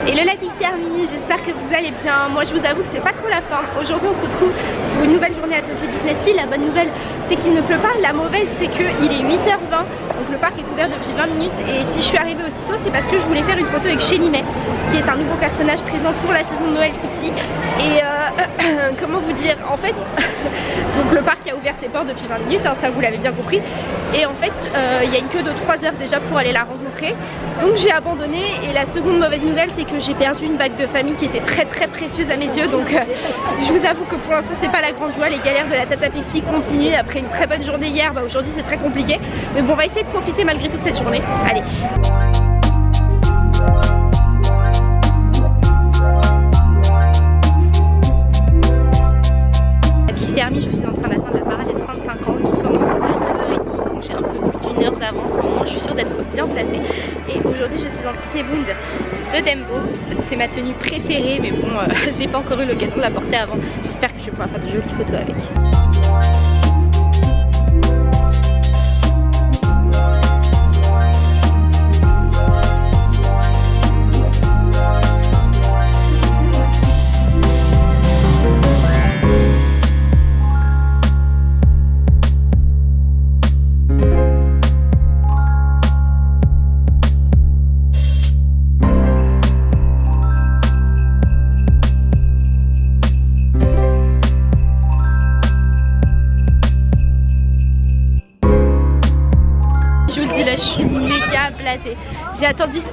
Hello la Pixie Army, j'espère que vous allez bien. Moi je vous avoue que c'est pas trop la forme. Aujourd'hui on se retrouve pour une nouvelle journée à Tokyo Disney. La bonne nouvelle c'est qu'il ne pleut pas. La mauvaise c'est qu'il est 8h20 donc le parc est ouvert depuis 20 minutes et si je suis arrivée aussitôt c'est parce que je voulais faire une photo avec May qui est un nouveau personnage présent pour la saison de Noël ici. Et euh, comment vous dire en fait donc le parc a ouvert ses portes depuis 20 minutes, hein, ça vous l'avez bien compris. Et en fait euh, il y a une queue de 3 heures déjà pour aller la rencontrer. Donc j'ai abandonné et la seconde mauvaise nouvelle c'est que j'ai perdu une bague de famille qui était très très précieuse à mes yeux. Donc euh, je vous avoue que pour l'instant c'est pas la grande joie, les galères de la Tata Pixie continuent après une très bonne journée hier, bah aujourd'hui c'est très compliqué. Mais bon on va essayer de profiter malgré toute cette journée, allez d'avance mais moi je suis sûre d'être bien placée et aujourd'hui je suis dans Disney Bound de Dembo. C'est ma tenue préférée mais bon, euh, j'ai pas encore eu l'occasion de la porter avant. J'espère que je pouvoir faire de jolies photos avec.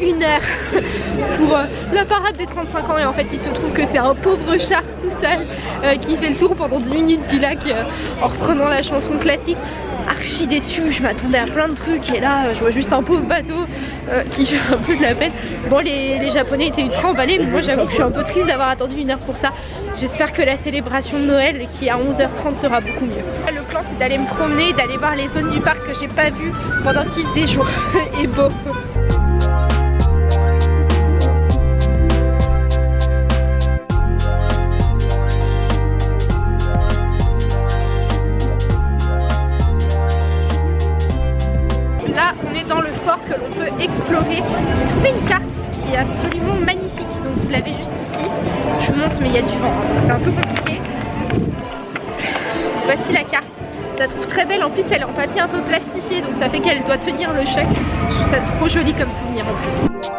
Une heure pour euh, la parade des 35 ans et en fait il se trouve que c'est un pauvre char tout seul euh, qui fait le tour pendant 10 minutes du lac euh, en reprenant la chanson classique archi déçue, je m'attendais à plein de trucs et là je vois juste un pauvre bateau qui fait un peu de la peine. Bon les, japonais étaient ultra emballés mais moi j'avoue que je suis un peu triste d'avoir attendu une heure pour ça. J'espère que la célébration de Noël qui est à 11h30 sera beaucoup mieux. Le plan c'est d'aller me promener, d'aller voir les zones du parc que j'ai pas vues pendant qu'il faisait jour et beau. J'ai trouvé une carte qui est absolument magnifique, donc vous l'avez juste ici. Je vous montre mais il y a du vent, hein, c'est un peu compliqué. Voici la carte. Je la trouve très belle, en plus elle est en papier un peu plastifié donc ça fait qu'elle doit tenir le choc. Je trouve ça trop joli comme souvenir en plus.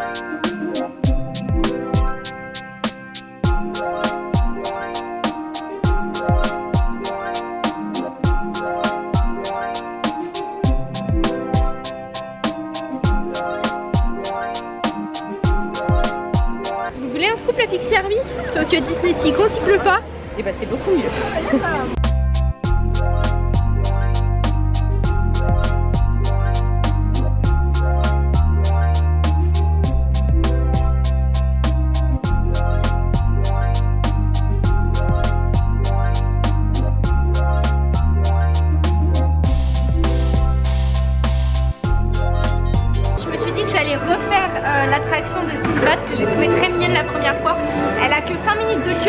Tokyo Disney Sea quand il pleut pas, et eh bah ben, c'est beaucoup mieux.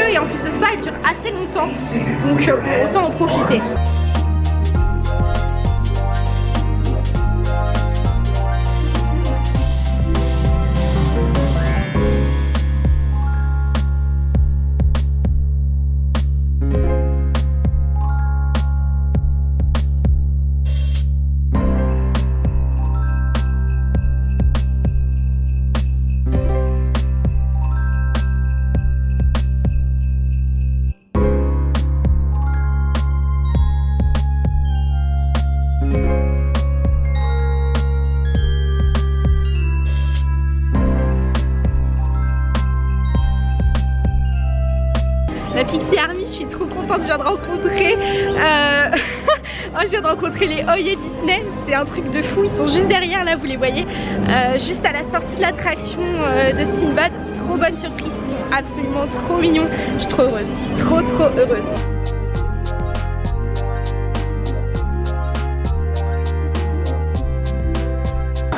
Et en plus de ça elle dure assez longtemps. Donc euh, autant en profiter. Je viens de rencontrer euh... je viens de rencontrer les Oye Disney, c'est un truc de fou, ils sont juste derrière là, vous les voyez, euh, juste à la sortie de l'attraction euh, de Sinbad, trop bonne surprise, ils sont absolument trop mignons, je suis trop heureuse, trop trop heureuse.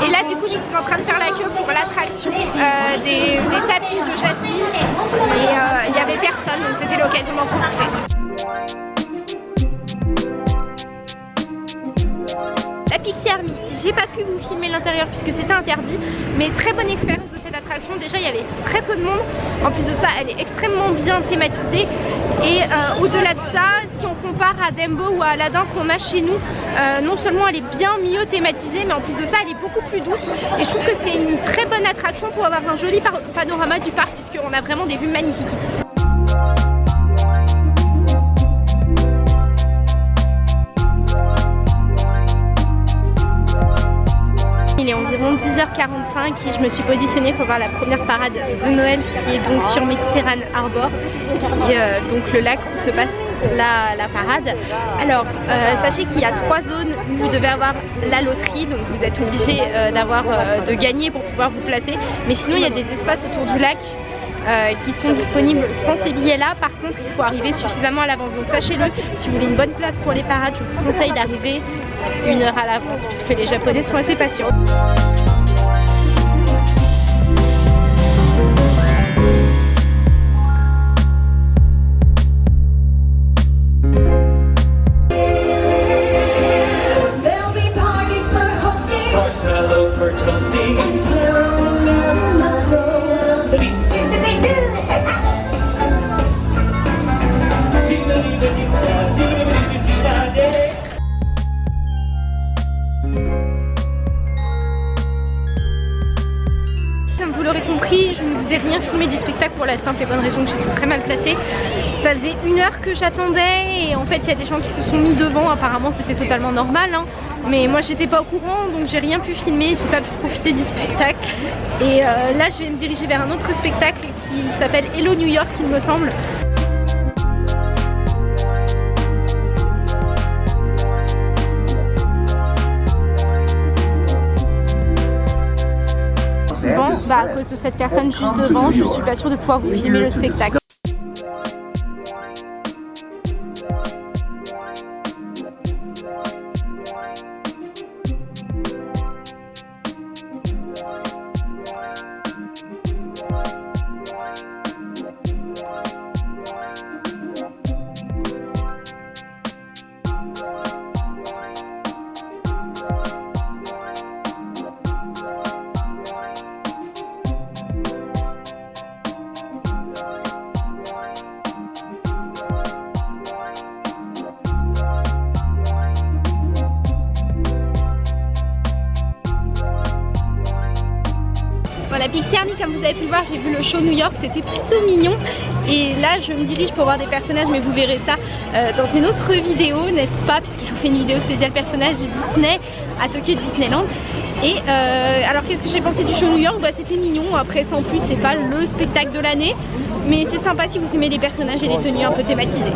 Et là du coup je suis en train de faire la queue pour l'attraction euh, des, tapis de Jasmine et euh, il n'y avait personne donc c'était l'occasion d'en profiter. La Pixie Army, j'ai pas pu vous filmer l'intérieur puisque c'était interdit, mais très bonne expérience de cette attraction. Déjà, il y avait très peu de monde. En plus de ça, elle est extrêmement bien thématisée. Et euh, au-delà de ça, si on compare à Dembo ou à Aladdin qu'on a chez nous, euh, non seulement elle est bien mieux thématisée, mais en plus de ça, elle est beaucoup plus douce. Et je trouve que c'est une très bonne attraction pour avoir un joli panorama du parc puisqu'on a vraiment des vues magnifiques ici. 10h45 et je me suis positionnée pour voir la première parade de Noël qui est donc sur Méditerranée Harbor, qui est euh, donc le lac où se passe la, parade. Alors, euh, sachez qu'il y a trois zones où vous devez avoir la loterie, donc vous êtes obligé euh, d'avoir de gagner pour pouvoir vous placer. Mais sinon, il y a des espaces autour du lac qui sont disponibles sans ces billets là par contre il faut arriver suffisamment à l'avance donc sachez-le si vous voulez une bonne place pour les parades je vous conseille d'arriver une heure à l'avance puisque les japonais sont assez patients. J'attendais et en fait il y a des gens qui se sont mis devant, apparemment c'était totalement normal. Hein. Mais moi j'étais pas au courant donc j'ai rien pu filmer, j'ai pas pu profiter du spectacle. Et euh, là je vais me diriger vers un autre spectacle qui s'appelle Hello New York il me semble. bah, à cause de cette personne juste devant, je suis pas sûre de pouvoir vous filmer le spectacle. Le show New York c'était plutôt mignon. Et là je me dirige pour voir des personnages mais vous verrez ça euh, dans une autre vidéo n'est-ce pas? Puisque je vous fais une vidéo spéciale personnage Disney à Tokyo Disneyland. Et euh, alors qu'est-ce que j'ai pensé du show New York? Bah c'était mignon. Après sans plus c'est pas le spectacle de l'année. Mais c'est sympa si vous aimez les personnages et les tenues un peu thématisées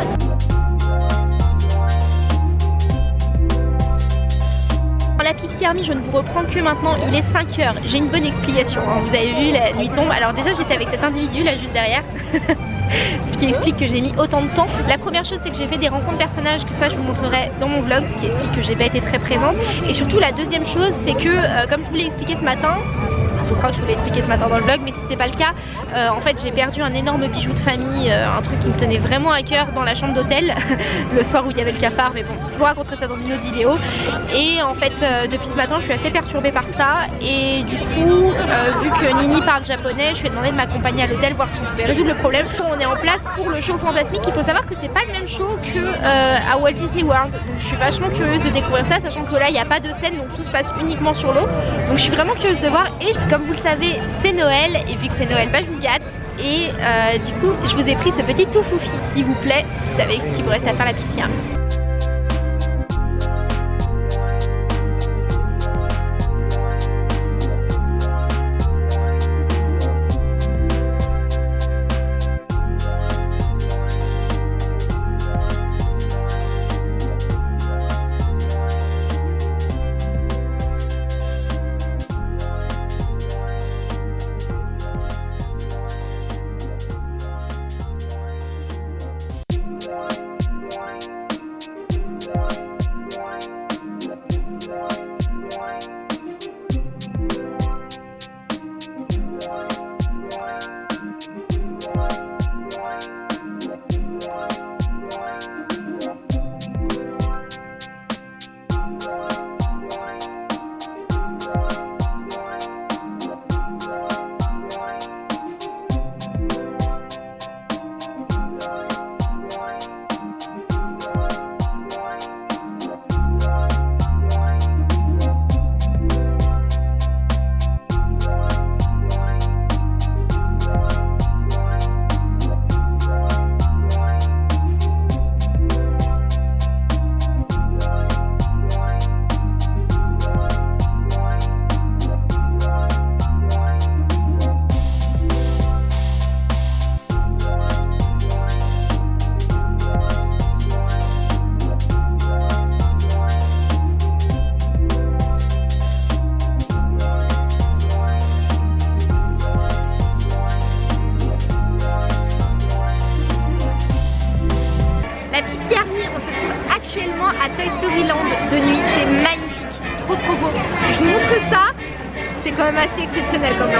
Army, je ne vous reprends que maintenant, il est 5h. J'ai une bonne explication, hein. vous avez vu, la nuit tombe. Alors déjà, j'étais avec cet individu là juste derrière. ce qui explique que j'ai mis autant de temps. La première chose c'est que j'ai fait des rencontres personnages, que ça je vous montrerai dans mon vlog, ce qui explique que j'ai pas été très présente. Et surtout la deuxième chose c'est que, euh, comme je vous l'ai expliqué ce matin, je crois que je vous l'ai expliqué ce matin dans le vlog mais si c'est pas le cas euh, en fait j'ai perdu un énorme bijou de famille euh, un truc qui me tenait vraiment à cœur dans la chambre d'hôtel le soir où il y avait le cafard mais bon vous raconterai ça dans une autre vidéo. Et en fait euh, depuis ce matin je suis assez perturbée par ça. Et du coup vu que Nini parle japonais je lui ai demandé de m'accompagner à l'hôtel voir si on pouvait résoudre le problème. On est en place pour le show fantasmique il faut savoir que c'est pas le même show que à Walt Disney World. Donc je suis vachement curieuse de découvrir ça sachant que là il n'y a pas de scène donc tout se passe uniquement sur l'eau. Donc je suis vraiment curieuse de voir. Et comme vous le savez, c'est Noël. Et vu que c'est Noël, bah, je vous gâte. Et euh, du coup, je vous ai pris ce petit tout foufi, s'il vous plaît. Vous savez ce qu'il vous reste à faire la piscine. la pizzeria. On se trouve actuellement à Toy Story Land de nuit. C'est magnifique, trop trop beau. Je vous montre ça. C'est quand même assez exceptionnel comme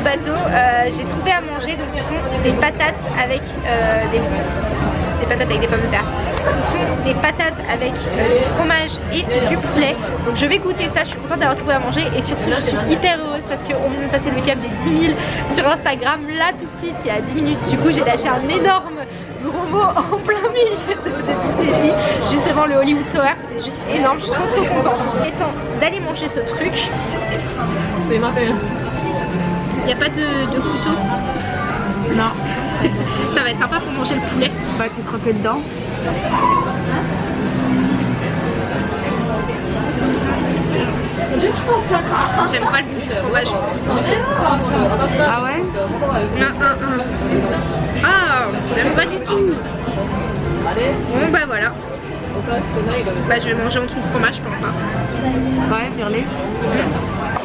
bateau, euh, j'ai trouvé à manger, donc ce sont des patates avec euh, des, patates avec des pommes de terre. Ce sont des patates avec euh, du fromage et du poulet. Donc je vais goûter ça, je suis contente d'avoir trouvé à manger et surtout je suis hyper heureuse parce qu'on vient de passer le cap des 10 000 sur Instagram. Là tout de suite, il y a 10 minutes, du coup j'ai lâché un énorme gros mot en plein milieu de, Disney juste devant le Hollywood Tower, c'est juste énorme, je suis trop trop contente. Il est temps d'aller manger ce truc. Oui, il n'y a pas de, de couteau Non. Ça va être sympa pour manger le poulet. Bah tu croquais dedans. J'aime pas le goût du fromage. Ah ouais? Non, non, non. Ah, j'aime pas du tout. Bon bah voilà. Bah je vais manger en dessous de fromage je pense. Hein. Ouais, virler.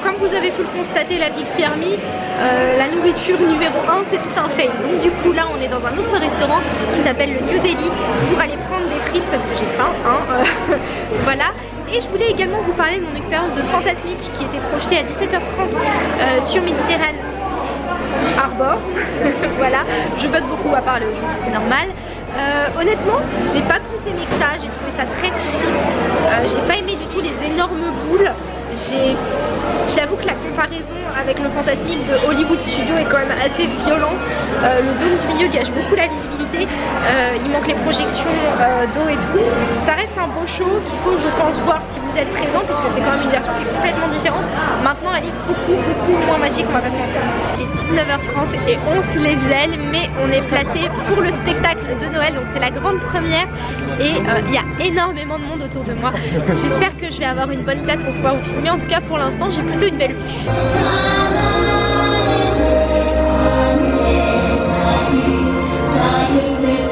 Comme vous avez pu le constater, la Pixie Army, euh, la nourriture numéro 1 c'est tout un fail. Donc du coup là on est dans un autre restaurant qui s'appelle le New Delhi pour aller prendre des frites parce que j'ai faim. Hein, euh, voilà. Et je voulais également vous parler de mon expérience de Fantasmique qui était projetée à 17h30 euh, sur Méditerranée Arbor. voilà, je bug beaucoup à parler aujourd'hui, c'est normal. Honnêtement, j'ai pas plus aimé que ça, j'ai trouvé ça très cheap. J'ai pas aimé du tout les énormes boules. J'avoue que la comparaison avec le fantasmique de Hollywood Studio est quand même assez violente. Euh, le dôme du milieu gâche beaucoup la visibilité, il manque les projections d'eau et tout. Ça reste un beau show qu'il faut je pense voir si vous êtes présent puisque c'est quand même une version qui est complètement différente. Maintenant elle est beaucoup beaucoup moins magique, on va pas. Il est 19h30 et on se les gèle mais on est placé pour le spectacle de Noël donc c'est la grande première et euh, il y a énormément de monde autour de moi. J'espère que je vais avoir une bonne place pour pouvoir vous filmer. En tout cas pour l'instant j'ai plutôt une belle vue. Amém.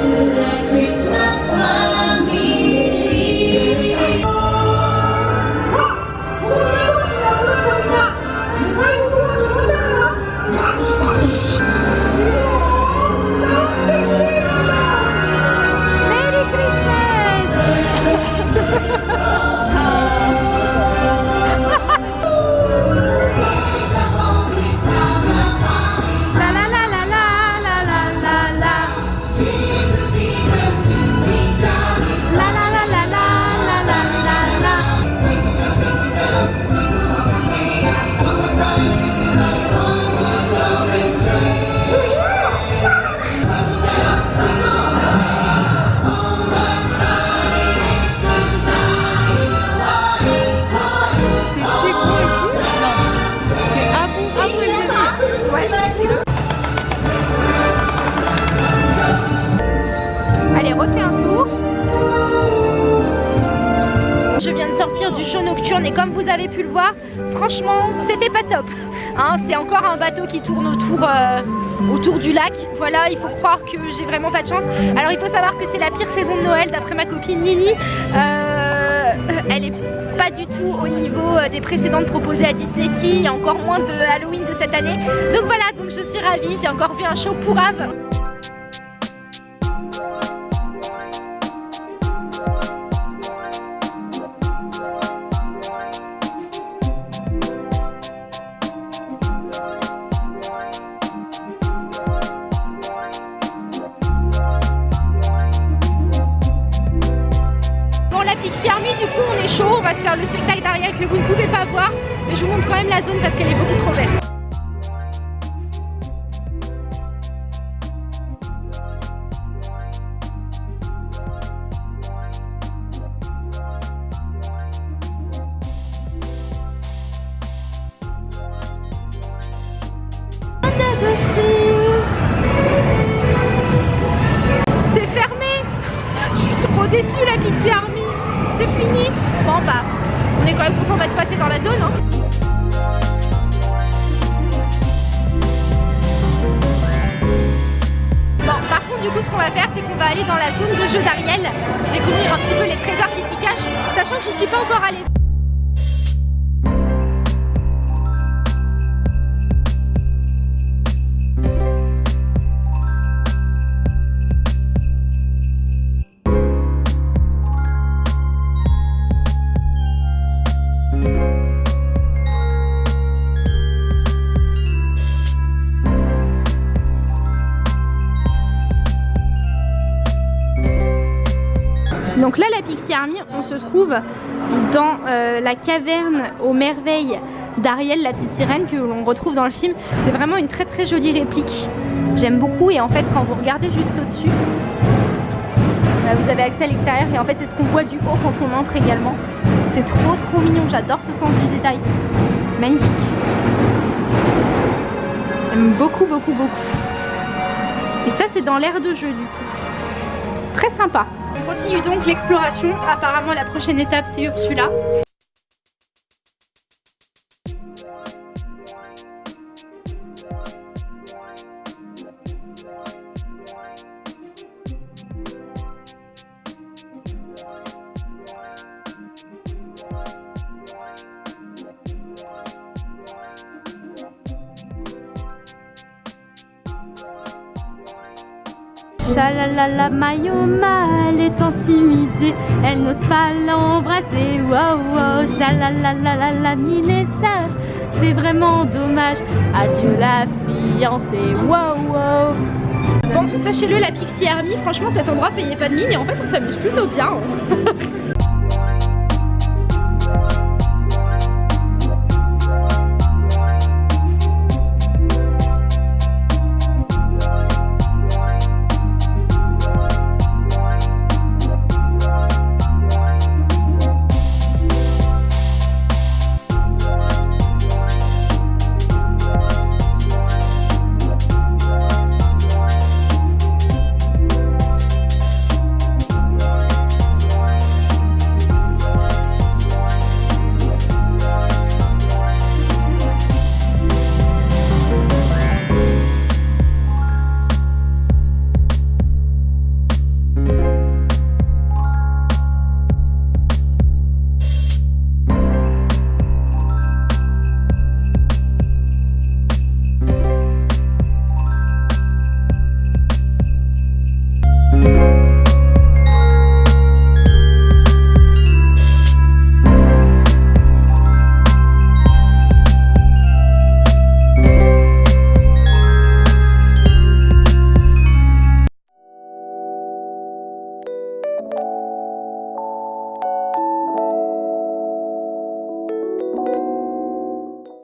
Et comme vous avez pu le voir, franchement c'était pas top. Hein, c'est encore un bateau qui tourne autour, euh, autour du lac. Voilà, il faut croire que j'ai vraiment pas de chance. Alors il faut savoir que c'est la pire saison de Noël d'après ma copine Nini. Euh, elle est pas du tout au niveau euh, des précédentes proposées à Disney Sea, encore moins de Halloween de cette année. Donc voilà, donc je suis ravie, j'ai encore vu un show pour Ave. je vous montre quand même la zone parce qu'elle est beaucoup trop belle. On se trouve dans euh, la caverne aux merveilles d'Ariel, la petite sirène que l'on retrouve dans le film. C'est vraiment une très très jolie réplique. J'aime beaucoup et en fait, quand vous regardez juste au-dessus, bah, vous avez accès à l'extérieur et en fait, c'est ce qu'on voit du haut quand on entre également. C'est trop trop mignon, j'adore ce sens du détail. Magnifique. J'aime beaucoup beaucoup beaucoup. Et ça, c'est dans l'air de jeu du coup. Très sympa. On continue donc l'exploration. Apparemment la prochaine étape c'est Ursula. Chalalala, Mayoma, elle est intimidée, elle n'ose pas l'embrasser. Wow, wow, chalalala, la est sage, c'est vraiment dommage. Adieu la fiancée, wow, wow. Bon, sachez-le, la Pixie Army, franchement, cet endroit payait pas de mine et en fait, on s'amuse plutôt bien.